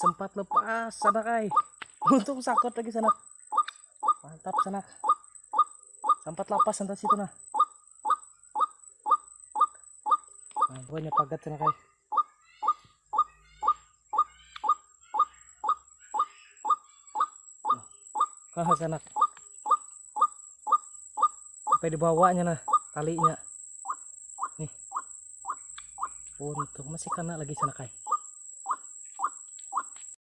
sempat lepas sana kai untung sakot lagi sana mantap sana sempat lepas sana situ nah. Nah banyak pagat sana kai Nah, sana sampai dibawanya nah talinya. Nih. Untung masih kena lagi sana kai